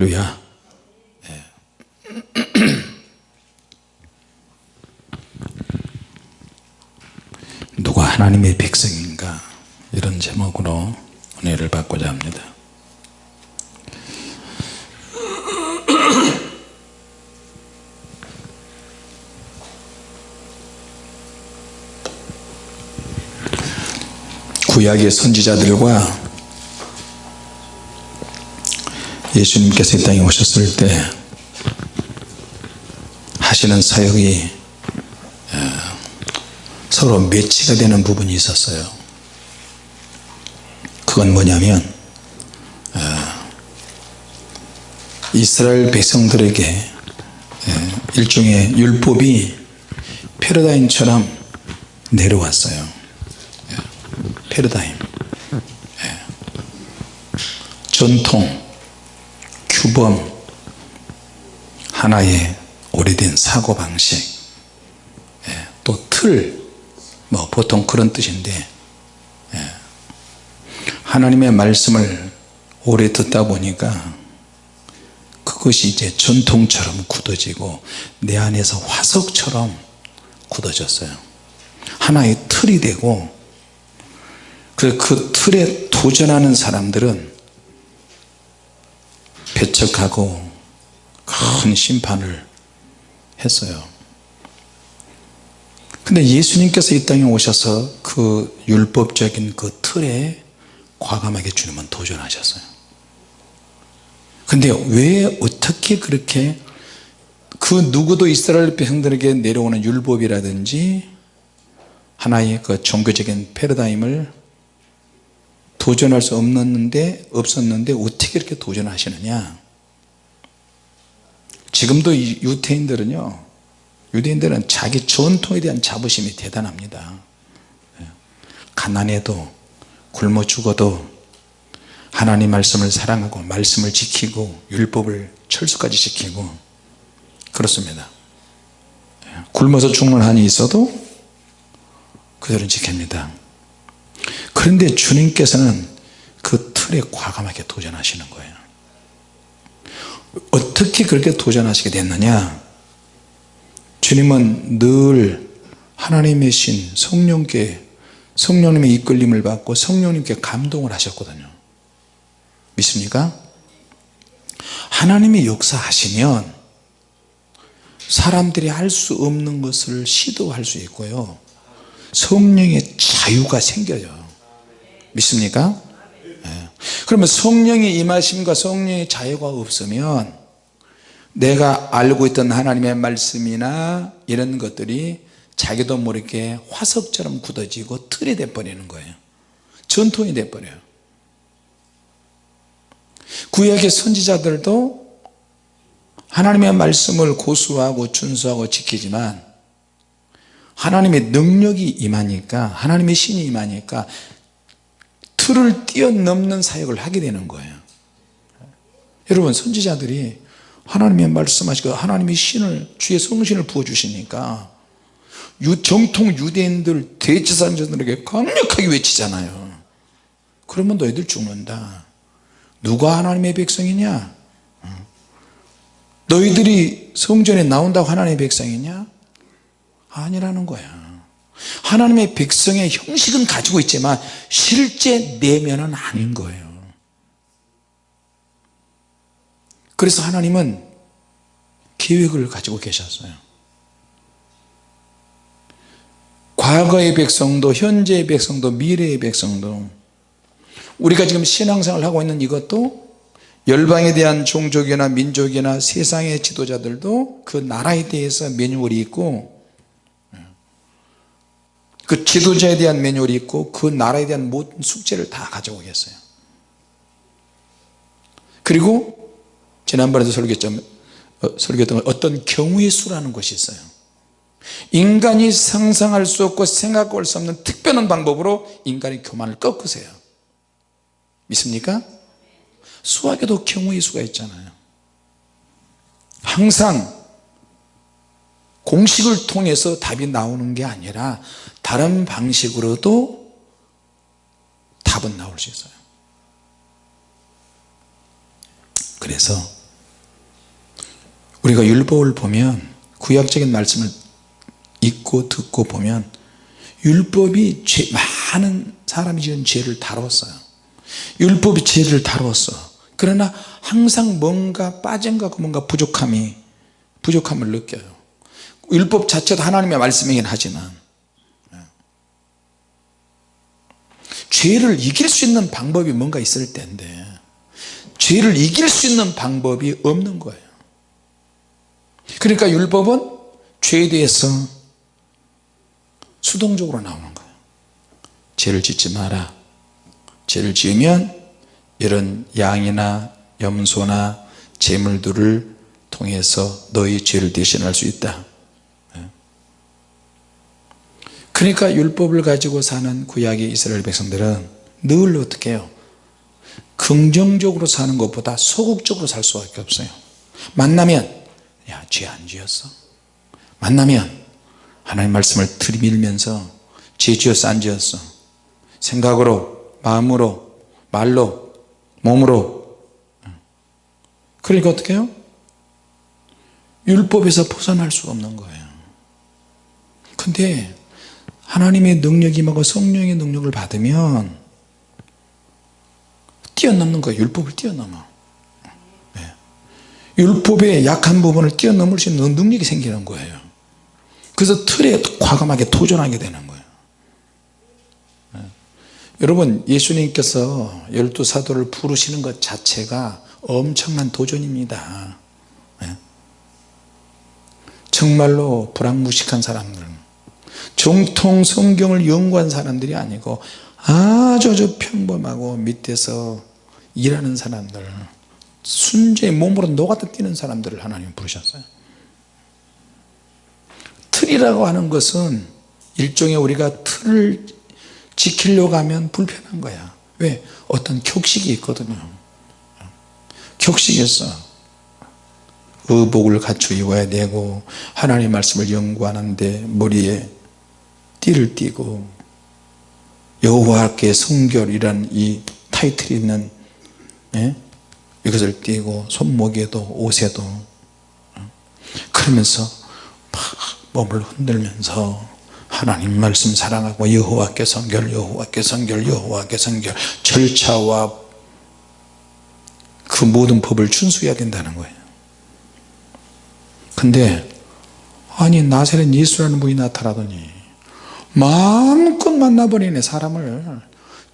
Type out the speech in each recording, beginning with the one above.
할렐루야. 예. 누가 하나님의 백성인가? 이런 제목으로 은혜를 받고자 합니다. 구약의 선지자들과 예수님께서 이 땅에 오셨을 때 하시는 사역이 어, 서로 매치가 되는 부분이 있었어요. 그건 뭐냐면 어, 이스라엘 백성들에게 예, 일종의 율법이 패러다임처럼 내려왔어요. 예, 패러다임. 예. 전통 규범 하나의 오래된 사고방식 예, 또틀뭐 보통 그런 뜻인데 예, 하나님의 말씀을 오래 듣다 보니까 그것이 이제 전통처럼 굳어지고 내 안에서 화석처럼 굳어졌어요. 하나의 틀이 되고 그, 그 틀에 도전하는 사람들은 배척하고 큰 심판을 했어요. 근데 예수님께서 이 땅에 오셔서 그 율법적인 그 틀에 과감하게 주님은 도전하셨어요. 근데 왜 어떻게 그렇게 그 누구도 이스라엘 백성들에게 내려오는 율법이라든지 하나의 그 종교적인 패러다임을 도전할 수 없는데 없었는데 어떻게 이렇게 도전하시느냐 지금도 유태인들은요 유대인들은 자기 전통에 대한 자부심이 대단합니다 예. 가난해도 굶어 죽어도 하나님 말씀을 사랑하고 말씀을 지키고 율법을 철수까지 지키고 그렇습니다 예. 굶어서 죽는 한이 있어도 그들은 지킵니다 그런데 주님께서는 그 틀에 과감하게 도전하시는 거예요. 어떻게 그렇게 도전하시게 됐느냐? 주님은 늘 하나님의 신 성령께 성령님의 이끌림을 받고 성령님께 감동을 하셨거든요. 믿습니까? 하나님의 역사하시면 사람들이 할 수 없는 것을 시도할 수 있고요. 성령의 자유가 생겨요 믿습니까? 네. 그러면 성령의 임하심과 성령의 자유가 없으면 내가 알고 있던 하나님의 말씀이나 이런 것들이 자기도 모르게 화석처럼 굳어지고 틀이 돼버리는 거예요 전통이 돼버려요 구약의 선지자들도 하나님의 말씀을 고수하고 준수하고 지키지만 하나님의 능력이 임하니까 하나님의 신이 임하니까 틀을 뛰어넘는 사역을 하게 되는 거예요. 여러분 선지자들이 하나님의 말씀하시고 하나님의 신을 주의 성신을 부어주시니까 정통 유대인들 대제사장들에게 강력하게 외치잖아요. 그러면 너희들 죽는다. 누가 하나님의 백성이냐? 너희들이 성전에 나온다고 하나님의 백성이냐? 아니라는 거야 하나님의 백성의 형식은 가지고 있지만 실제 내면은 아닌 거예요. 그래서 하나님은 계획을 가지고 계셨어요. 과거의 백성도 현재의 백성도 미래의 백성도 우리가 지금 신앙생활을 하고 있는 이것도 열방에 대한 종족이나 민족이나 세상의 지도자들도 그 나라에 대해서 매뉴얼이 있고 그 지도자에 대한 매뉴얼이 있고 그 나라에 대한 모든 숙제를 다 가지고 계어요. 그리고 지난번에도 설교했던, 어, 어떤 경우의 수라는 것이 있어요. 인간이 상상할 수 없고 생각할 수 없는 특별한 방법으로 인간의 교만을 꺾으세요. 믿습니까? 수학에도 경우의 수가 있잖아요. 항상 공식을 통해서 답이 나오는 게 아니라 다른 방식으로도 답은 나올 수 있어요. 그래서 우리가 율법을 보면 구약적인 말씀을 읽고 듣고 보면 율법이 죄, 많은 사람이 지은 죄를 다뤘어요. 율법이 죄를 다루었어. 그러나 항상 뭔가 빠진 것 뭔가 부족함이 부족함을 느껴요 율법 자체도 하나님의 말씀이긴 하지만 예. 죄를 이길 수 있는 방법이 뭔가 있을 텐데 죄를 이길 수 있는 방법이 없는 거예요. 그러니까 율법은 죄에 대해서 수동적으로 나오는 거예요. 죄를 짓지 마라. 죄를 지으면 이런 양이나 염소나 제물들을 통해서 너희 죄를 대신할 수 있다 예. 그러니까 율법을 가지고 사는 구약의 이스라엘 백성들은 늘 어떻게 해요? 긍정적으로 사는 것보다 소극적으로 살 수밖에 없어요. 만나면 야 죄 안 지었어? 만나면 하나님 말씀을 들이밀면서 죄 지었어 안 지었어? 생각으로 마음으로 말로 몸으로. 그러니까 어떻게 해요? 율법에서 벗어날 수 없는 거예요. 근데 하나님의 능력이 임하고 성령의 능력을 받으면 뛰어넘는 거예요 율법을 뛰어넘어 네. 율법의 약한 부분을 뛰어넘을 수 있는 능력이 생기는 거예요 그래서 틀에 과감하게 도전하게 되는 거예요 네. 여러분 예수님께서 열두 사도를 부르시는 것 자체가 엄청난 도전입니다 네. 정말로 불황무식한 사람들 정통 성경을 연구한 사람들이 아니고 아주 아주 평범하고 밑에서 일하는 사람들 순전히 몸으로 녹아다 뛰는 사람들을 하나님 부르셨어요. 틀이라고 하는 것은 일종의 우리가 틀을 지키려고 하면 불편한 거야. 왜? 어떤 격식이 있거든요. 격식에서 의복을 갖추 입어야 되고 하나님 말씀을 연구하는데 머리에 띠를 띠고 여호와께 성결이란 이 타이틀이 있는 예? 이것을 띄고 손목에도 옷에도 그러면서 막 몸을 흔들면서 하나님 말씀 사랑하고 여호와께 성결 여호와께 성결 여호와께 성결 절차와 그 모든 법을 준수해야 된다는 거예요 근데 아니 나사렛 예수라는 분이 나타나더니 마음껏 만나버리네 사람을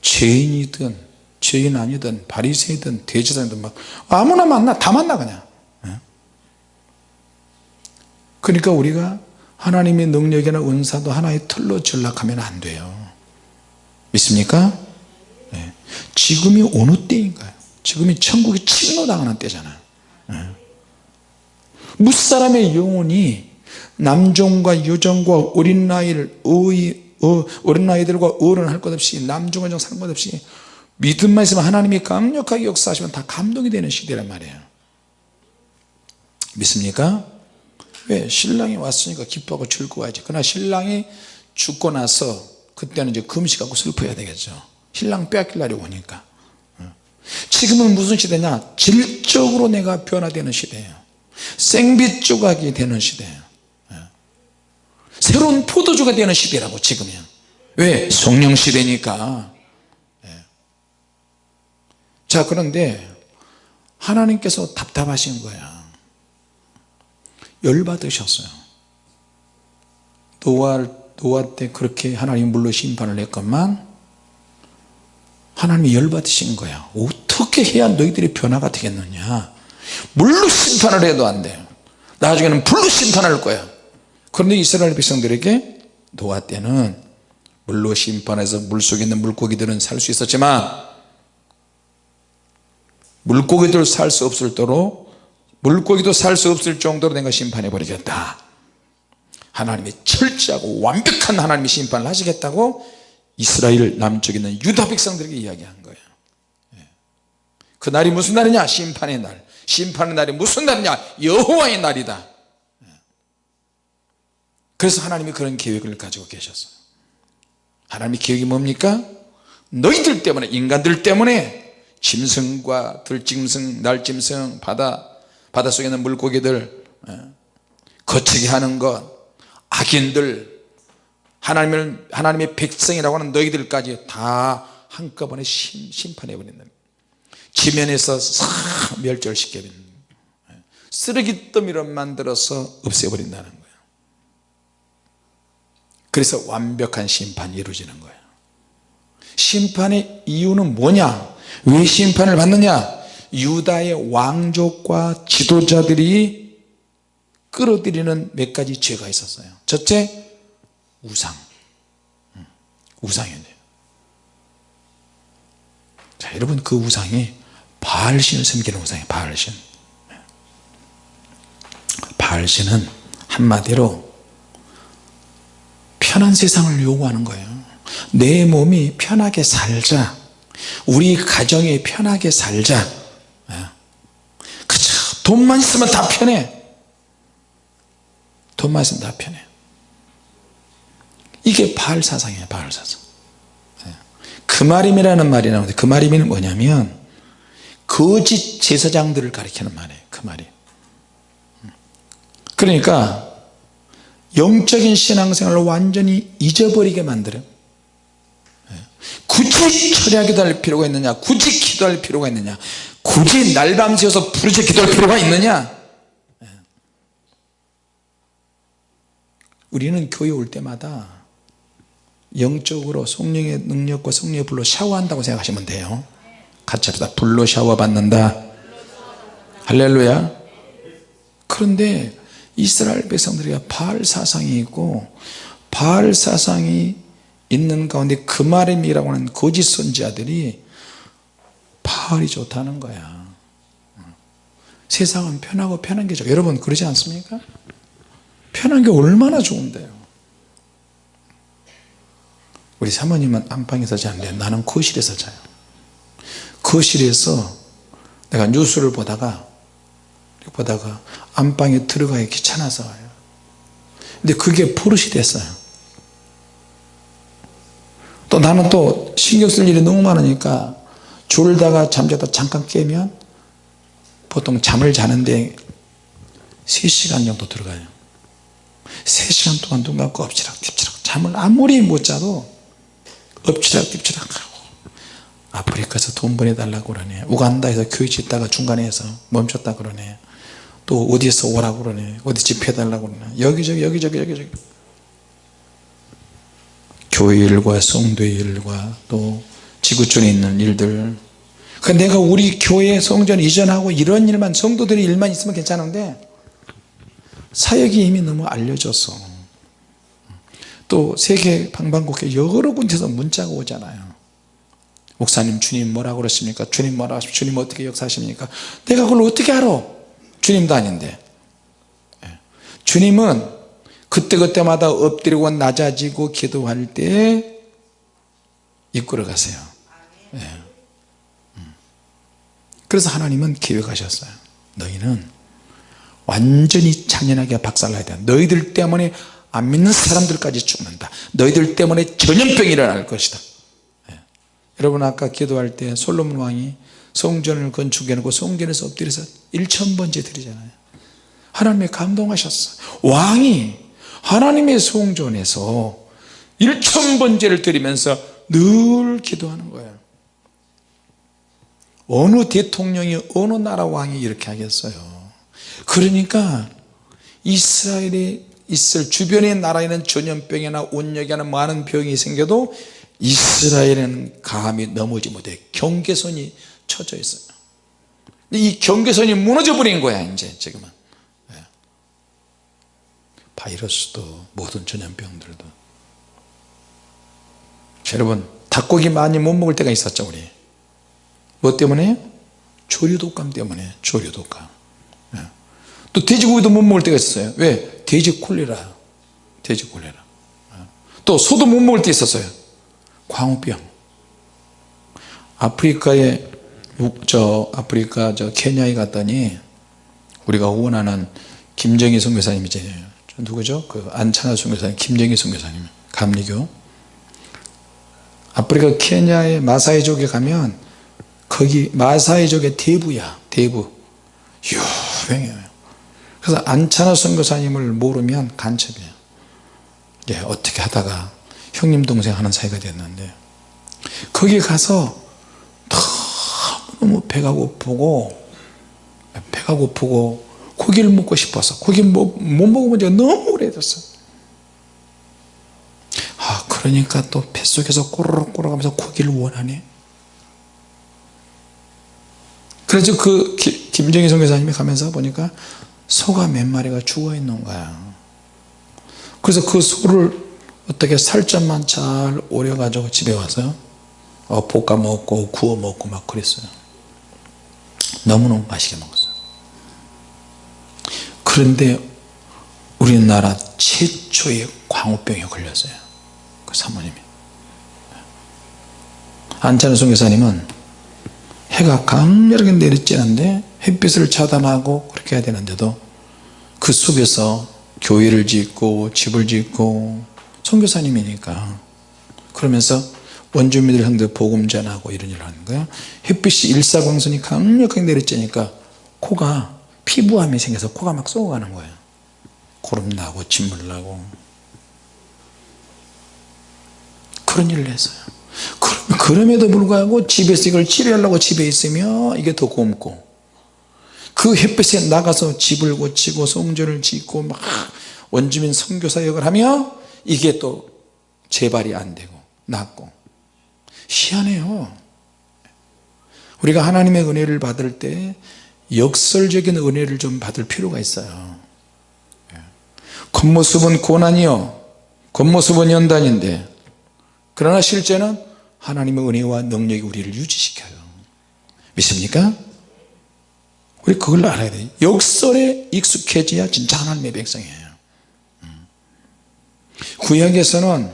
죄인이든 죄인 아니든 바리새이든 대제사장이든 막 아무나 만나 다 만나 그냥 예? 그러니까 우리가 하나님의 능력이나 은사도 하나의 틀로 전락하면 안 돼요 믿습니까? 네. 지금이 어느 때인가요? 지금이 천국이 침노당하는 때잖아요 네. 무사람의 영혼이 남종과 여종과 어린 나이를 어이, 어, 어린 나이들과 어른 할 것 없이 남종 여종 상관 없이 믿음만 있으면 하나님이 강력하게 역사하시면 다 감동이 되는 시대란 말이에요 믿습니까? 왜? 신랑이 왔으니까 기뻐하고 즐거워야지 그러나 신랑이 죽고 나서 그때는 이제 금식하고 슬퍼야 되겠죠 신랑 빼앗길 날이 오니까 어. 지금은 무슨 시대냐 질적으로 내가 변화되는 시대예요 생빛 조각이 되는 시대예요 어. 새로운 포도주가 되는 시대라고 지금이야. 왜? 성령 시대니까. 예. 자 그런데 하나님께서 답답하신 거야. 열받으셨어요. 노아, 노아 때 그렇게 하나님 물로 심판을 했건만 하나님이 열받으신 거야. 어떻게 해야 너희들이 변화가 되겠느냐? 물로 심판을 해도 안 돼요 나중에는 불로 심판할 거야 그런데 이스라엘 백성들에게 노아 때는 물로 심판해서 물속에 있는 물고기들은 살 수 있었지만 물고기들 살 수 없을 도록 물고기도 살 수 없을 정도로 내가 심판해 버리겠다. 하나님이 철저하고 완벽한 하나님이 심판을 하시겠다고 이스라엘 남쪽에 있는 유다 백성들에게 이야기한 거예요. 예. 그 날이 무슨 날이냐? 심판의 날. 심판의 날이 무슨 날이냐? 여호와의 날이다. 예. 그래서 하나님이 그런 계획을 가지고 계셨어요 하나님의 계획이 뭡니까 너희들 때문에 인간들 때문에 짐승과 들짐승 날짐승 바다 바닷속에 있는 물고기들 예. 거치게 하는 것 악인들 하나님을 하나님의 백성이라고 하는 너희들까지 다 한꺼번에 심, 심판해 버린다 지면에서 싹 멸절시켜 버린다 예. 쓰레기 더미로 만들어서 없애버린다는 거예요 그래서 완벽한 심판이 이루어지는 거예요. 심판의 이유는 뭐냐? 왜 심판을 받느냐? 유다의 왕족과 지도자들이 끌어들이는 몇 가지 죄가 있었어요. 첫째 우상. 음, 우상이에요. 자 여러분 그 우상이 바알신을 섬기는 우상이에요 바알신. 바알신은 한마디로 편한 세상을 요구하는 거예요. 내 몸이 편하게 살자. 우리 가정이 편하게 살자. 예. 그쵸. 돈만 있으면 다 편해. 돈만 있으면 다 편해. 이게 바알 사상이에요 바알 사상. 예. 그마림이라는 말이 나오는데 그마림이 뭐냐면 거짓 제사장들을 가리키는 말이에요 그 말이. 그러니까 영적인 신앙생활을 완전히 잊어버리게 만들어요. 굳이 철야 기도 할 필요가 있느냐? 굳이 기도할 필요가 있느냐? 굳이 날밤새워서 부르짖 기도할 필요가 있느냐? 우리는 교회 올 때마다 영적으로 성령의 능력과 성령의 불로 샤워한다고 생각하시면 돼요. 같이 합시다. 불로 샤워 받는다. 할렐루야. 그런데 이스라엘 백성들이 바알 사상이 있고 바알 사상이 있는 가운데 그마렘이라고 하는 거짓 선지자들이 바알이 좋다는 거야. 세상은 편하고 편한 게 좋아. 여러분 그러지 않습니까? 편한 게 얼마나 좋은데요. 우리 사모님은 안방에서 자는데 나는 거실에서 자요. 거실에서 내가 뉴스를 보다가 보다가 안방에 들어가기 귀찮아서 와요. 근데 그게 버릇이 됐어요. 또 나는 또 신경 쓸 일이 너무 많으니까 졸다가 잠자다 잠깐 깨면 보통 잠을 자는데 3시간 정도 들어가요. 3시간 동안 눈 감고 엎치락 뒤치락 잠을 아무리 못 자도 엎치락 뒤치락 하고 아프리카에서 돈 보내달라고 그러네. 우간다에서 교회 짓다가 중간에서 멈췄다 그러네 또 어디에서 오라고 그러네. 어디 집회해달라고 그러네. 여기저기 여기저기 여기저기. 교회 일과 성도의 일과 또 지구촌에 있는 일들. 그 내가 우리 교회 성전 이전하고 이런 일만 성도들의 일만 있으면 괜찮은데 사역이 이미 너무 알려져서. 또 세계 방방곡곡 여러 군데서 문자가 오잖아요. 목사님 주님 뭐라고 그러십니까? 주님 뭐라고 하십니까? 주님 어떻게 역사하십니까? 내가 그걸 어떻게 알아 주님도 아닌데 예. 주님은 그때그때마다 엎드리고 낮아지고 기도할 때 이끌어 가세요 예. 음. 그래서 하나님은 계획하셨어요 너희는 완전히 창연하게 박살나야 돼 너희들 때문에 안 믿는 사람들까지 죽는다 너희들 때문에 전염병이 일어날 것이다 예. 여러분 아까 기도할 때 솔로몬 왕이 성전을 건축해 놓고 성전에서 엎드려서 1천번째 드리잖아요. 하나님이 감동하셨어. 왕이 하나님의 성전에서 1천번째를 드리면서 늘 기도하는 거예요. 어느 대통령이 어느 나라 왕이 이렇게 하겠어요? 그러니까 이스라엘이 있을 주변의 나라에는 전염병이나 온역이나 많은 병이 생겨도 이스라엘은 감히 넘어지 못해. 경계선이 쳐져 있어요 이 경계선이 무너져 버린 거야 이제 지금은 예. 바이러스도 모든 전염병들도 여러분 닭고기 많이 못 먹을 때가 있었죠 우리 뭐 때문에? 조류독감 때문에 조류독감 예. 또 돼지고기도 못 먹을 때가 있었어요 왜? 돼지 콜레라 돼지 콜레라 예. 또 소도 못 먹을 때 있었어요 광우병 아프리카에 저 아프리카 저 케냐에 갔더니 우리가 원하는 김정희 선교사님이죠 누구죠? 그 안찬하 선교사님 김정희 선교사님 감리교. 아프리카 케냐의 마사이족에 가면 거기 마사이족의 대부야 대부. 유명해요. 그래서 안찬호 선교사님을 모르면 간첩이에요. 예, 어떻게 하다가 형님 동생 하는 사이가 됐는데 거기 가서 너무 배가 고프고 배가 고프고 고기를 먹고 싶어서 고기 못, 못 먹어본 지가 너무 오래됐어. 아 그러니까 또 뱃속에서 꼬르륵 꼬르륵 하면서 고기를 원하네 그래서 그 김정희 선교사님이 가면서 보니까 소가 몇 마리가 죽어 있는 거야. 그래서 그 소를 어떻게 살점만 잘 오려 가지고 집에 와서 어, 볶아 먹고 구워 먹고 막 그랬어요 너무너무 맛있게 먹었어요. 그런데 우리나라 최초의 광우병에 걸렸어요. 그 사모님이. 안찬호 선교사님은 해가 강렬하게 내리쬐는데 햇빛을 차단하고 그렇게 해야 되는데도 그 속에서 교회를 짓고 집을 짓고 선교사님이니까 그러면서 원주민들 형들 복음 전하고 이런 일을 하는 거야. 햇빛이 일사광선이 강력하게 내리쬐니까 코가 피부암이 생겨서 코가 막 쏘아가는 거예요 고름 나고 진물 나고. 그런 일을 했어요. 그럼에도 불구하고 집에서 이걸 치료하려고 집에 있으면 이게 더 곰고. 그 햇빛에 나가서 집을 고치고 성전을 짓고 막 원주민 선교사역을 하며 이게 또 재발이 안 되고 낫고 희한해요. 우리가 하나님의 은혜를 받을 때 역설적인 은혜를 좀 받을 필요가 있어요. 겉모습은 고난이요. 겉모습은 연단인데 그러나 실제는 하나님의 은혜와 능력이 우리를 유지시켜요. 믿습니까? 우리 그걸 알아야 돼요. 역설에 익숙해져야 진짜 하나님의 백성이에요. 음. 구약에서는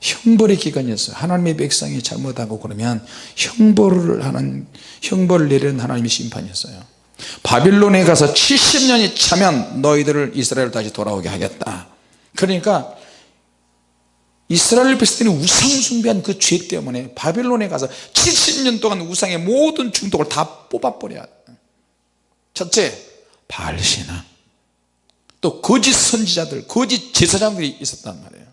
형벌의 기간이었어요. 하나님의 백성이 잘못하고 그러면 형벌을 하는 형벌을 내리는 하나님의 심판이었어요. 바빌론에 가서 70년이 차면 너희들을 이스라엘 다시 돌아오게 하겠다. 그러니까 이스라엘 백성들이 우상 숭배한 그 죄 때문에 바빌론에 가서 70년 동안 우상의 모든 중독을 다 뽑아버려야 첫째 바알신앙. 또 거짓 선지자들 거짓 제사장들이 있었단 말이에요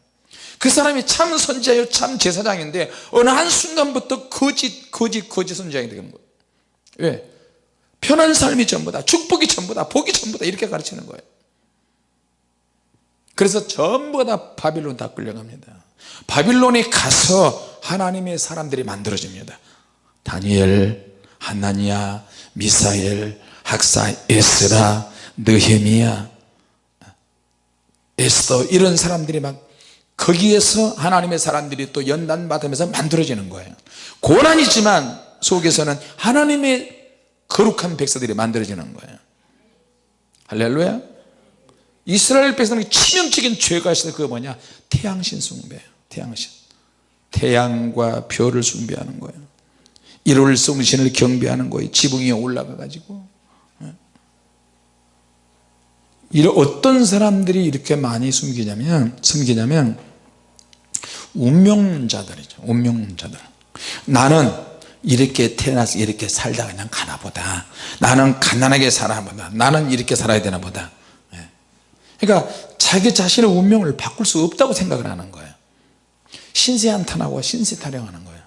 그 사람이 참 선지자요 참 제사장인데 어느 한순간부터 거짓 거짓 거짓 선지자가 되는 거예요. 왜? 편한 삶이 전부다 축복이 전부다 복이 전부다 이렇게 가르치는 거예요. 그래서 전부 다 바빌론 다 끌려갑니다. 바빌론에 가서 하나님의 사람들이 만들어집니다. 다니엘, 하나니아, 미사엘, 학사, 에스라, 느헤미야 에스더 이런 사람들이 막 거기에서 하나님의 사람들이 또 연단 받으면서 만들어지는 거예요. 고난이지만 속에서는 하나님의 거룩한 백성들이 만들어지는 거예요. 할렐루야. 이스라엘 백성의 치명적인 죄가 있어요 그거 뭐냐? 태양신 숭배예요. 태양신. 태양과 별을 숭배하는 거예요. 일월성신을 경배하는 거예요. 지붕 위에 올라가 가지고. 예. 이런 어떤 사람들이 이렇게 많이 숨기냐면 숨기냐면 운명자들이죠. 운명자들. 나는 이렇게 태어나서 이렇게 살다 그냥 가나 보다. 나는 가난하게 살아 보다. 나는 이렇게 살아야 되나 보다. 예. 그러니까 자기 자신의 운명을 바꿀 수 없다고 생각을 하는 거예요. 신세 한탄하고 신세 타령하는 거예요.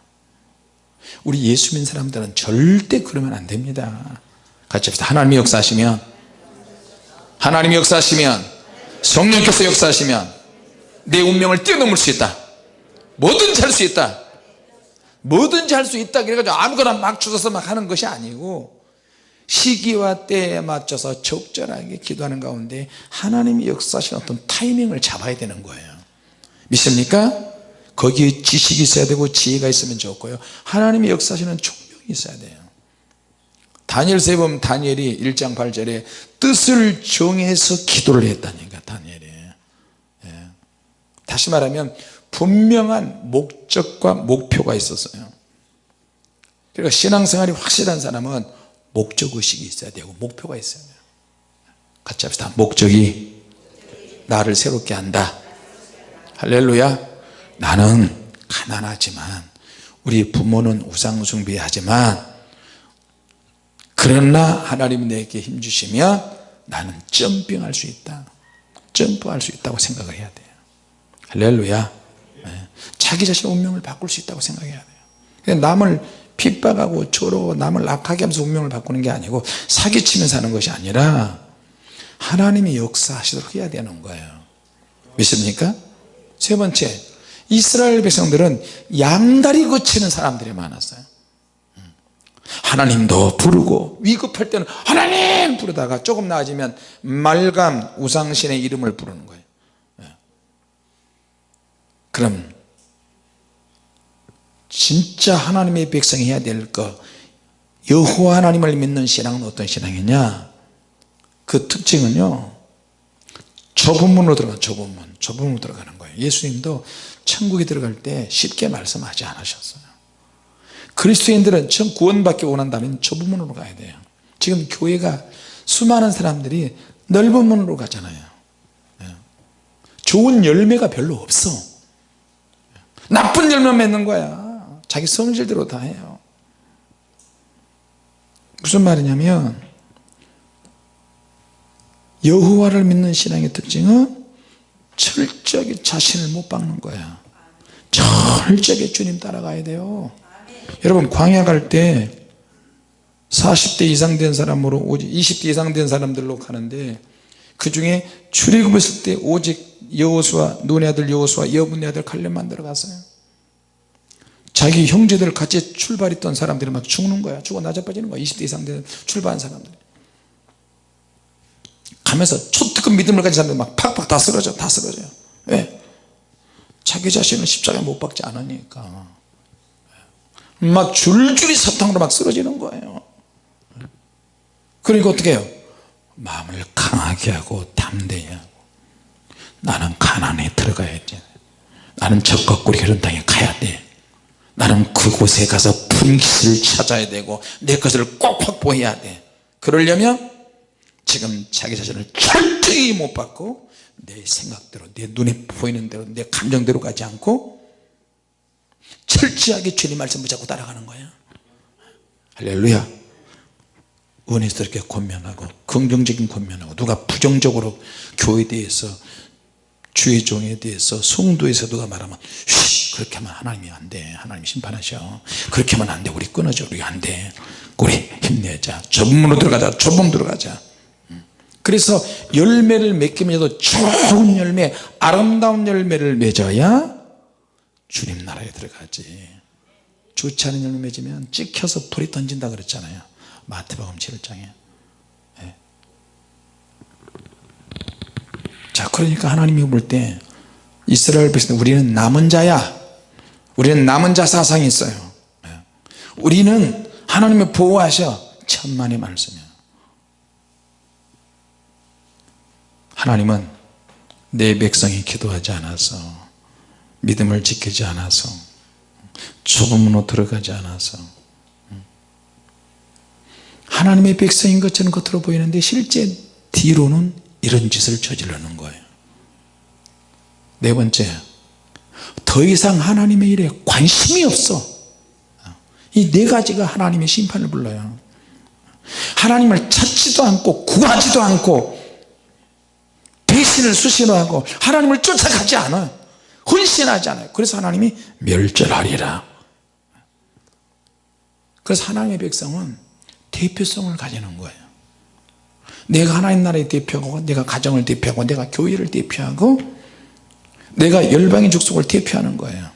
우리 예수 믿는 사람들은 절대 그러면 안 됩니다. 같이 합시다. 하나님이 역사하시면 하나님이 역사하시면 성령께서 역사하시면 내 운명을 뛰어넘을 수 있다 뭐든지 할 수 있다. 뭐든지 할 수 있다. 그래가지고 아무거나 막 주워서 막 하는 것이 아니고 시기와 때에 맞춰서 적절하게 기도하는 가운데 하나님이 역사하시는 어떤 타이밍을 잡아야 되는 거예요. 믿습니까? 거기에 지식이 있어야 되고 지혜가 있으면 좋고요. 하나님이 역사하시는 총명이 있어야 돼요. 다니엘서에 보면 다니엘이 1장 8절에 뜻을 정해서 기도를 했다니까 다니엘이. 예. 다시 말하면 분명한 목적과 목표가 있었어요. 그러니까 신앙생활이 확실한 사람은 목적의식이 있어야 되고 목표가 있어야 돼요. 같이 합시다. 목적이 나를 새롭게 한다. 할렐루야. 나는 가난하지만 우리 부모는 우상숭배하지만 그러나 하나님 내게 힘주시면 나는 점핑할 수 있다. 점프할 수 있다고 생각을 해야 돼요. 할렐루야. 네. 자기 자신의 운명을 바꿀 수 있다고 생각해야 돼요 남을 핍박하고 조로 남을 악하게 하면서 운명을 바꾸는 게 아니고 사기치면서 하는 것이 아니라 하나님이 역사하시도록 해야 되는 거예요 믿습니까? 세 번째 이스라엘 백성들은 양다리 거치는 사람들이 많았어요 하나님도 부르고 위급할 때는 하나님 부르다가 조금 나아지면 말감 우상신의 이름을 부르는 거예요 예. 그럼 진짜 하나님의 백성이 해야 될거 여호와 하나님을 믿는 신앙은 어떤 신앙이냐? 그 특징은요 좁은 문으로 들어가 좁은 문 좁은 문으로 들어가는 거예요. 예수님도 천국에 들어갈 때 쉽게 말씀하지 않으셨어요. 그리스도인들은 전 구원받기 원한다면 좁은 문으로 가야 돼요. 지금 교회가 수많은 사람들이 넓은 문으로 가잖아요. 예. 좋은 열매가 별로 없어. 나쁜 열매 맺는 거야 자기 성질대로 다 해요. 무슨 말이냐면 여호와를 믿는 신앙의 특징은 철저하게 자신을 못 박는 거야. 철저하게 주님 따라가야 돼요. 여러분 광야 갈 때 40대 이상 된 사람으로 오직 20대 이상 된 사람들로 가는데 그 중에 출애굽했을 때 오직 여호수아 눈의 아들 여호수아 여분의 아들 칼렙만 들어갔어요 자기 형제들 같이 출발했던 사람들이 막 죽는 거야. 죽어 나자빠지는 거야. 20대 이상 된 출발한 사람들 가면서 초특급 믿음을 가진 사람들 막 팍팍 다 쓰러져 다 쓰러져요. 왜? 자기 자신을 십자가에 못 박지 않으니까. 막 줄줄이 사탕으로 막 쓰러지는 거예요. 그러니까 어떻게 해요? 마음을 강하게 하고 담대히 하고. 나는 가난에 들어가야지 나는 적과 꿀이 흐른 땅에 가야 돼 나는 그곳에 가서 분깃을 찾아야 되고 내 것을 꼭 확보해야 돼. 그러려면 지금 자기 자신을 철저히 못 받고 내 생각대로 내 눈에 보이는 대로 내 감정대로 가지 않고 철저하게 주님 말씀 붙잡고 따라가는 거예요 할렐루야. 은혜스럽게 권면하고 긍정적인 권면하고 누가 부정적으로 교회에 대해서 주의 종에 대해서 성도에서 누가 말하면 쉬 그렇게 하면 하나님이 안돼. 하나님 심판하셔. 그렇게 하면 안돼. 우리 끊어져 우리 안돼. 우리 힘내자. 좁은 문으로 들어가자. 좁은 들어가자. 그래서 열매를 맺기면서도 좋은 열매 아름다운 열매를 맺어야 주님 나라에 들어가지. 좋지 않은 열매 맺으면 찍혀서 불이 던진다 그랬잖아요. 마태복음 7장에 자 그러니까 하나님이 볼 때 이스라엘 백성 우리는 남은 자야. 우리는 남은 자 사상이 있어요. 네. 우리는 하나님의 보호하셔. 천만의 말씀이야. 하나님은 내 백성이 기도하지 않아서 믿음을 지키지 않아서 문으로 들어가지 않아서 하나님의 백성인 것처럼 겉으로 보이는데 실제 뒤로는 이런 짓을 저지르는 거예요. 네 번째 더 이상 하나님의 일에 관심이 없어. 이 네 가지가 하나님의 심판을 불러요. 하나님을 찾지도 않고 구하지도 않고 배신을 수시로 하고 하나님을 쫓아가지 않아요. 헌신하지 않아요. 그래서 하나님이 멸절하리라. 그래서 하나님의 백성은 대표성을 가지는 거예요 내가 하나님 나라의 대표하고 내가 가정을 대표하고 내가 교회를 대표하고 내가 열방의 족속을 대표하는 거예요.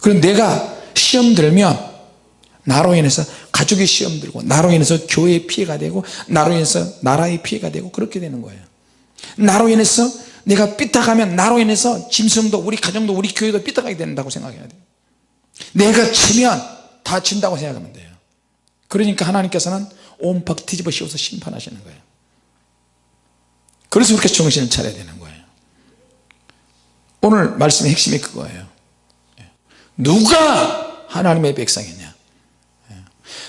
그럼 내가 시험 들면 나로 인해서 가족이 시험 들고 나로 인해서 교회에 피해가 되고 나로 인해서 나라에 피해가 되고 그렇게 되는 거예요. 나로 인해서 내가 삐딱하면 나로 인해서 짐승도 우리 가정도 우리 교회도 삐딱하게 된다고 생각해야 돼요. 내가 치면 다 진다고 생각하면 돼요. 그러니까 하나님께서는 온팍 뒤집어 씌워서 심판하시는 거예요 그래서 그렇게 정신을 차려야 되는 거예요. 오늘 말씀의 핵심이 그거예요. 누가 하나님의 백성이냐?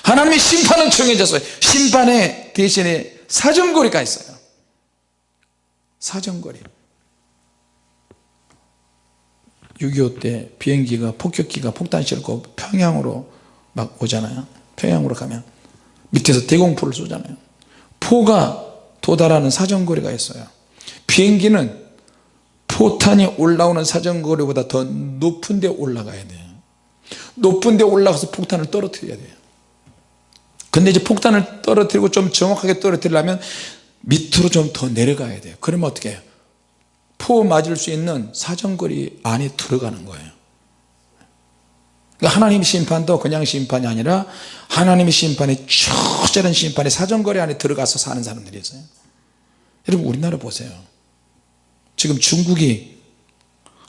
하나님의 심판은 정해졌어요. 심판의 대신에 사정거리가 있어요. 사정거리. 6.25 때 비행기가 폭격기가 폭탄 싣고 평양으로 막 오잖아요. 평양으로 가면 밑에서 대공포를 쏘잖아요. 포가 도달하는 사정거리가 있어요. 비행기는 포탄이 올라오는 사정거리보다 더 높은 데 올라가야 돼요. 높은 데 올라가서 폭탄을 떨어뜨려야 돼요. 근데 이제 폭탄을 떨어뜨리고 좀 정확하게 떨어뜨리려면 밑으로 좀 더 내려가야 돼요. 그러면 어떻게 해요? 포 맞을 수 있는 사정거리 안에 들어가는 거예요 하나님의 심판도 그냥 심판이 아니라 하나님의 심판이 처절한 심판이 사정거리 안에 들어가서 사는 사람들이 있어요. 여러분 우리나라 보세요. 지금 중국이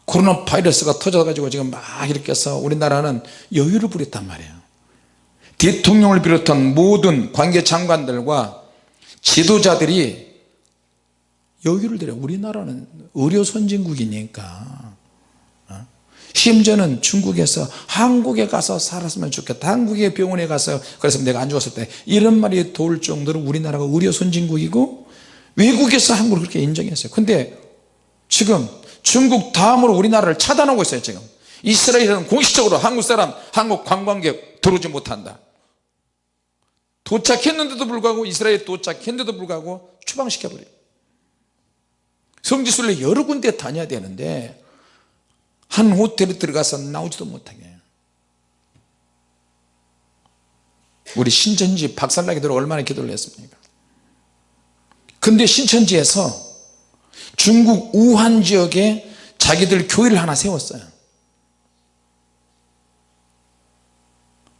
코로나 바이러스가 터져가지고 지금 막 이렇게 해서 우리나라는 여유를 부렸단 말이에요. 대통령을 비롯한 모든 관계 장관들과 지도자들이 여유를 들여 우리나라는 의료 선진국이니까. 어? 심지어는 중국에서 한국에 가서 살았으면 좋겠다. 한국의 병원에 가서 그래서 내가 안 죽었을 때 이런 말이 돌 정도로 우리나라가 의료 선진국이고 외국에서 한국을 그렇게 인정했어요. 근데 지금 중국 다음으로 우리나라를 차단하고 있어요 지금. 이스라엘은 공식적으로 한국 사람 한국 관광객 들어오지 못한다. 도착했는데도 불구하고 이스라엘에 도착했는데도 불구하고 추방시켜버려요. 성지순례 여러 군데 다녀야 되는데 한 호텔에 들어가서 나오지도 못하게. 우리 신천지 박살나게 들어 얼마나 기도를 했습니까? 근데 신천지에서 중국 우한 지역에 자기들 교회를 하나 세웠어요.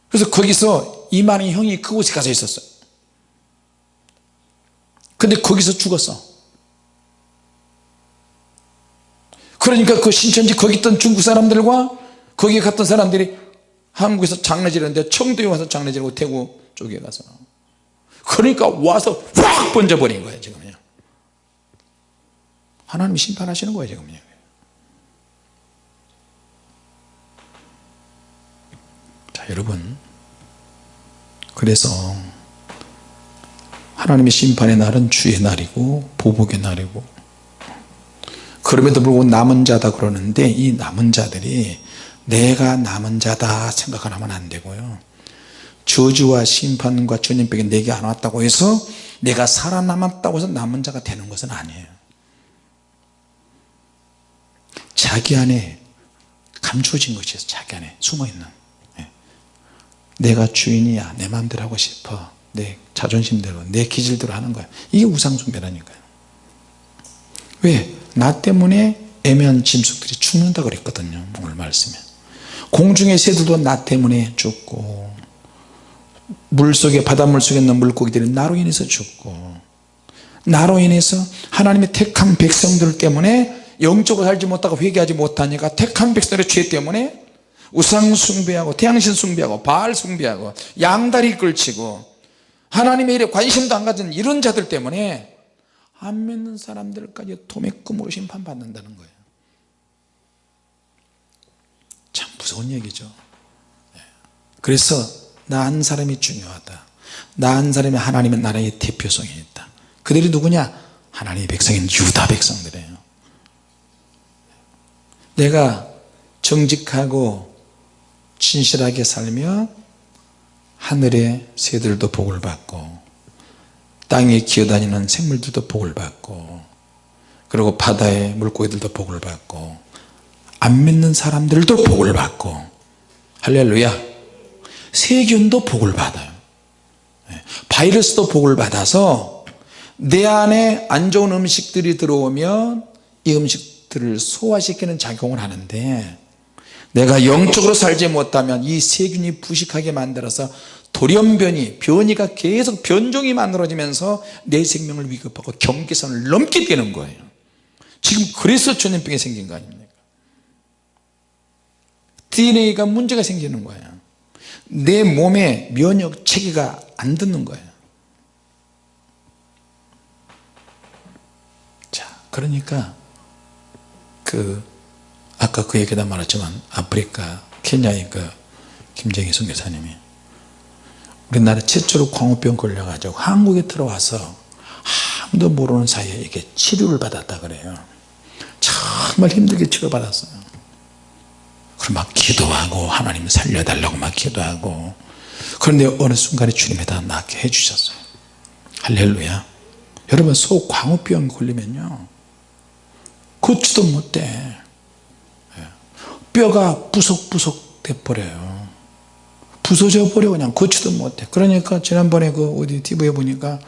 그래서 거기서 이만희 형이 그곳에 가서 있었어요. 근데 거기서 죽었어 그러니까 그 신천지 거기 있던 중국 사람들과 거기 갔던 사람들이 한국에서 장례지는데 청도에 와서 장례지고 대구 쪽에 가서. 그러니까 와서 확 번져버린 거예요 지금요. 하나님이 심판하시는 거예요 지금요. 자 여러분. 그래서 하나님의 심판의 날은 주의 날이고 보복의 날이고 그럼에도 불구하고 남은 자다 그러는데 이 남은 자들이 내가 남은 자다 생각하면 안 되고요. 저주와 심판과 전염병이 내게 안 왔다고 해서 내가 살아남았다고 해서 남은 자가 되는 것은 아니에요. 자기 안에 감추어진 것이에요. 자기 안에 숨어있는. 예. 내가 주인이야. 내 마음대로 하고 싶어. 내 자존심대로 내 기질대로 하는 거야. 이게 우상숭배라니까요. 왜? 나 때문에 애매한 짐승들이 죽는다 그랬거든요 오늘 말씀에. 공중의 새들도 나 때문에 죽고 물속에 바닷물 속에 있는 물고기들이 나로 인해서 죽고 나로 인해서 하나님의 택한 백성들 때문에 영적으로 살지 못하고 회개하지 못하니까 택한 백성들의 죄 때문에 우상 숭배하고 태양신 숭배하고 바알 숭배하고 양다리 끌치고 하나님의 일에 관심도 안 가진 이런 자들 때문에 안 믿는 사람들까지 도매금으로 심판받는다는 거예요. 참 무서운 얘기죠. 예. 그래서 나한 사람이 중요하다. 나한 사람이 하나님의 나라의 대표성이 있다. 그들이 누구냐? 하나님의 백성인 유다 백성들이에요. 내가 정직하고 진실하게 살며 하늘의 새들도 복을 받고 땅에 기어다니는 생물들도 복을 받고 그리고 바다의 물고기들도 복을 받고 안 믿는 사람들도 복을 받고 할렐루야. 세균도 복을 받아요. 예, 바이러스도 복을 받아서 내 안에 안 좋은 음식들이 들어오면 이 음식들을 소화시키는 작용을 하는데 내가 영적으로 살지 못하면 이 세균이 부식하게 만들어서 돌연변이 변이가 계속 변종이 만들어지면서 내 생명을 위급하고 경계선을 넘게 되는 거예요. 지금 그래서 전염병이 생긴 거 아닙니까? DNA가 문제가 생기는 거예요. 내 몸에 면역 체계가 안 듣는 거예요. 자 그러니까 그 아까 그 얘기다 말했지만 아프리카 케냐의 그 김정희 선교사님이 우리나라 최초로 광우병 걸려가지고 한국에 들어와서 아무도 모르는 사이에 이게 치료를 받았다 그래요. 정말 힘들게 치료받았어요. 그럼 막 기도하고 하나님 살려달라고 막 기도하고 그런데 어느 순간에 주님이 다 낫게 해주셨어요. 할렐루야. 여러분 소광우병 걸리면요 걷지도 못해. 예. 뼈가 부석부석 돼버려요 부서져 버려 그냥. 걷지도 못해. 그러니까 지난번에 그 어디 TV에 보니까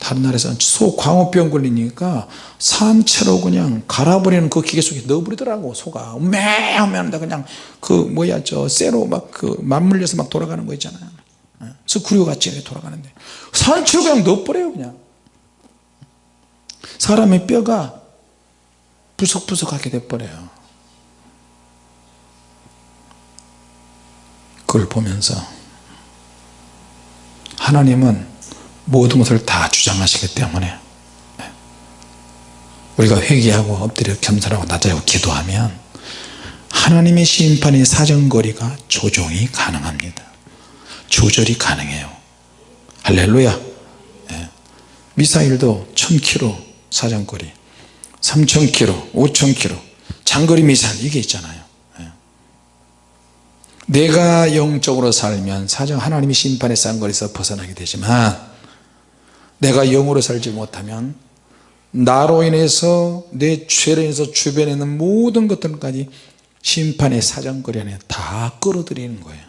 다른 나라에서 소광우병 걸리니까 산채로 그냥 갈아버리는 그 기계 속에 넣어버리더라고 소가. 매 하면 다. 그냥 그 뭐야 저 쇠로 막 그 맞물려서 막 돌아가는 거 있잖아요. 스크류 같이 이렇게 돌아가는데. 산채로 그냥 넣어버려요 그냥. 사람의 뼈가 부석부석하게 돼버려요 그걸 보면서 하나님은 모든 것을 다 주장하시기 때문에 우리가 회개하고 엎드려 겸손하고 낮아고 기도하면 하나님의 심판의 사정거리가 조정이 가능합니다 조절이 가능해요 할렐루야 예. 미사일도 1000km 사정거리 3000km 5000km 장거리 미사일 이게 있잖아요 예. 내가 영적으로 살면 사정 하나님의 심판의 쌍거리에서 벗어나게 되지만 내가 영으로 살지 못하면 나로 인해서 내 죄로 인해서 주변에 있는 모든 것들까지 심판의 사정거리 안에 다 끌어들이는 거예요.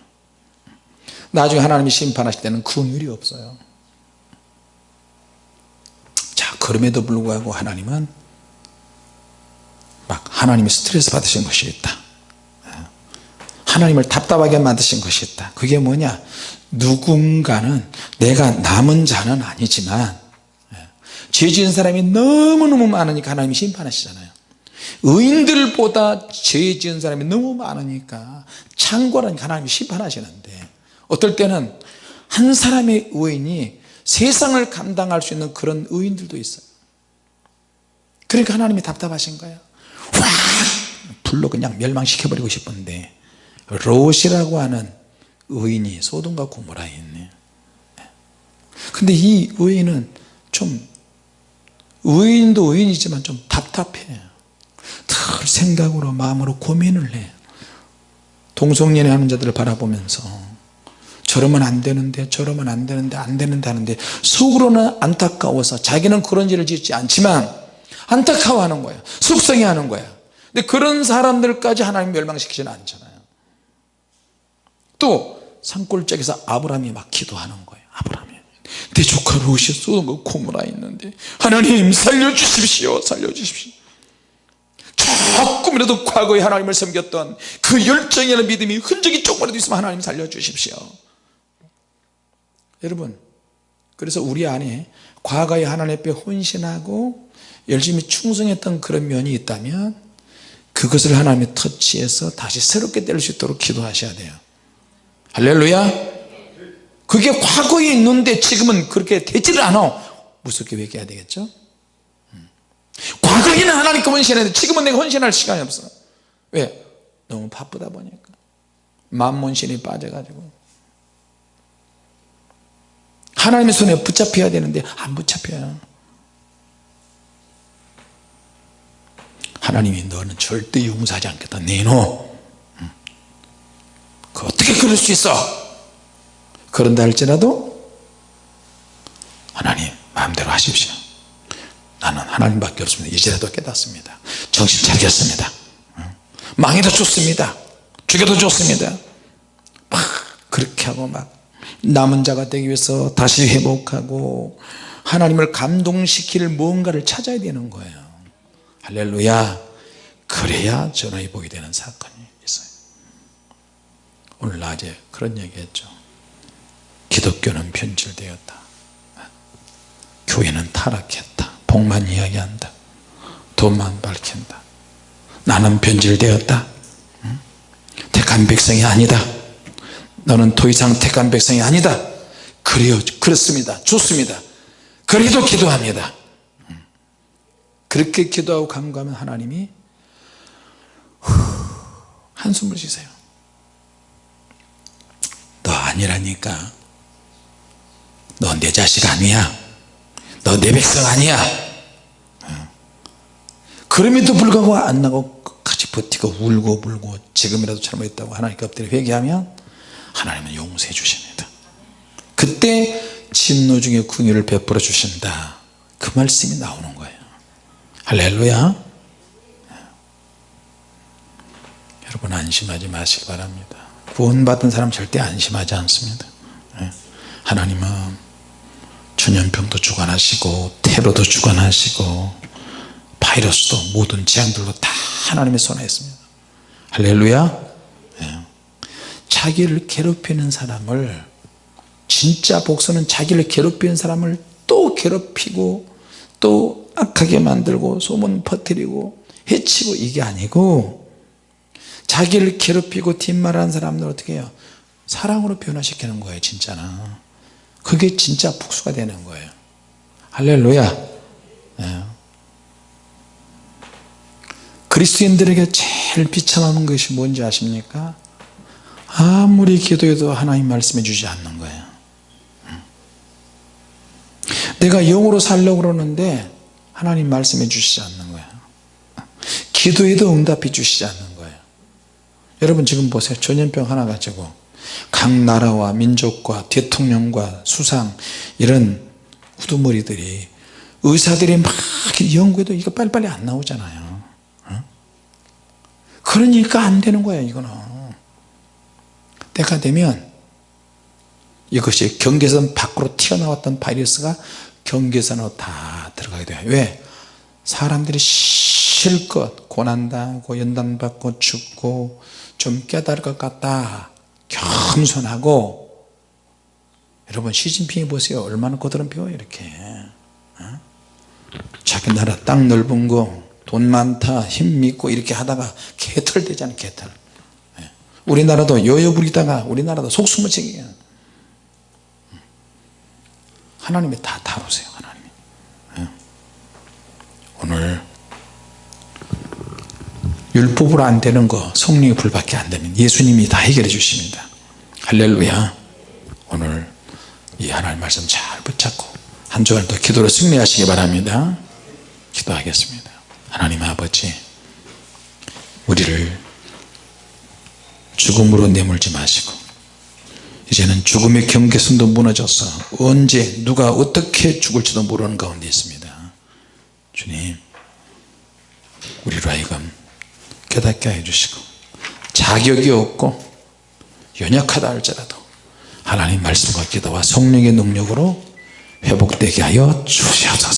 나중에 하나님이 심판하실 때는 긍휼이 없어요. 자 그럼에도 불구하고 하나님은 막 하나님이 스트레스 받으신 것이 있다 하나님을 답답하게 만드신 것이 있다. 그게 뭐냐? 누군가는 내가 남은 자는 아니지만 죄 지은 사람이 너무너무 많으니까 하나님이 심판하시잖아요. 의인들보다 죄 지은 사람이 너무 많으니까 창고라니까 하나님이 심판하시는데 어떨 때는 한 사람의 의인이 세상을 감당할 수 있는 그런 의인들도 있어요. 그러니까 하나님이 답답하신 거예요. 확 불로 그냥 멸망시켜버리고 싶은데 롯이라고 하는 의인이 소돔과 고모라에 있네 근데 이 의인은 좀 의인도 의인이지만 좀 답답해 늘 생각으로 마음으로 고민을 해 동성연애 하는 자들을 바라보면서 저러면 안 되는데 저러면 안 되는데 안 되는데 하는데 속으로는 안타까워서 자기는 그런 죄를 짓지 않지만 안타까워하는 거야 속상해하는 거야 근데 그런 사람들까지 하나님 멸망시키지는 않잖아요 또 산골짜기에서 아브라함이 막 기도하는 거예요. 아브라함이. 내 조카 롯이 쏘는 거 고무라 있는데 하나님 살려주십시오 살려주십시오. 조금이라도 과거에 하나님을 섬겼던 그 열정이나 믿음이 흔적이 조금이라도 있으면 하나님 살려주십시오. 여러분 그래서 우리 안에 과거에 하나님 앞에 혼신하고 열심히 충성했던 그런 면이 있다면 그것을 하나님이 터치해서 다시 새롭게 될수 있도록 기도하셔야 돼요 할렐루야. 그게 과거에 있는데 지금은 그렇게 되지를 않아. 무섭게 회개해야 되겠죠? 음. 과거에는 하나님께 헌신했는데 지금은 내가 헌신할 시간이 없어. 왜? 너무 바쁘다 보니까. 만몬신이 빠져가지고. 하나님의 손에 붙잡혀야 되는데 안 붙잡혀요. 하나님이 너는 절대 용서하지 않겠다. 내놓 그 어떻게 그럴 수 있어? 그런다 할지라도 하나님 마음대로 하십시오. 나는 하나님밖에 없습니다. 이제라도 깨닫습니다. 정신 차리겠습니다. 망해도 좋습니다. 죽여도 좋습니다. 막 그렇게 하고 막 남은 자가 되기 위해서 다시 회복하고 하나님을 감동시킬 무언가를 찾아야 되는 거예요. 할렐루야. 그래야 전화위 복이 되는 있어요 오늘 낮에 그런 얘기 했죠. 기독교는 변질되었다. 교회는 타락했다. 복만 이야기한다. 돈만 밝힌다. 나는 변질되었다. 택한 백성이 아니다. 너는 더 이상 택한 백성이 아니다. 그래요 그렇습니다. 좋습니다. 그래도 기도합니다. 그렇게 기도하고 간구하면 하나님이 한숨을 쉬세요. 너 아니라니까. 너내 자식 아니야. 너내 백성 아니야. 그럼에도 불구하고 안 나고 끝까지 버티고 울고 불고 지금이라도 잘못했다고 하나님께 엎드려 회개하면 하나님은 용서해 주십니다. 그때 진노 중에 궁유를 베풀어 주신다. 그 말씀이 나오는 거예요. 할렐루야. 여러분 안심하지 마시기 바랍니다 구원받은 사람 절대 안심하지 않습니다 예. 하나님은 전염병도 주관하시고 테러도 주관하시고 바이러스도 모든 재앙들도 다 하나님의 손에 있습니다 할렐루야 예. 자기를 괴롭히는 사람을 진짜 복수는 자기를 괴롭히는 사람을 또 괴롭히고 또 악하게 만들고 소문 퍼뜨리고 해치고 이게 아니고 자기를 괴롭히고 뒷말하는 사람들 어떻게 해요? 사랑으로 변화시키는 거예요 진짜는 그게 진짜 복수가 되는 거예요. 할렐루야. 예. 그리스도인들에게 제일 비참한 것이 뭔지 아십니까? 아무리 기도해도 하나님 말씀해 주지 않는 거예요. 내가 영으로 살려고 그러는데 하나님 말씀해 주시지 않는 거예요. 기도해도 응답해 주시지 않는 거예요 여러분 지금 보세요 전염병 하나 가지고 각 나라와 민족과 대통령과 수상 이런 후두머리들이 의사들이 막 연구해도 이거 빨리빨리 안 나오잖아요 어? 그러니까 안 되는 거예요 이거는 때가 되면 이것이 경계선 밖으로 튀어나왔던 바이러스가 경계선으로 다 들어가게 돼요 왜? 사람들이 실컷 고난당하고 연단받고 죽고 좀 깨달을 것 같다. 겸손하고. 여러분 시진핑이 보세요. 얼마나 거드름 피워요 이렇게. 어? 자기 나라 땅 넓은 거 돈 많다 힘 믿고 이렇게 하다가 개털 되잖아요 개털. 예. 우리나라도 여여 부리다가 우리나라도 속수무책이에요. 하나님이 다 다루세요 하나님이. 예. 오늘 율법으로 안 되는 거 성령의 불밖에 안 되면 예수님이 다 해결해 주십니다. 할렐루야. 오늘 이 하나님 말씀 잘 붙잡고 한 주간도 기도로 승리하시기 바랍니다. 기도하겠습니다. 하나님 아버지 우리를 죽음으로 내몰지 마시고 이제는 죽음의 경계선도 무너져서 언제 누가 어떻게 죽을지도 모르는 가운데 있습니다. 주님 우리로 하여금 깨닫게 해주시고 자격이 없고 연약하다 할지라도 하나님 말씀과 기도와 성령의 능력으로 회복되게 하여 주시옵소서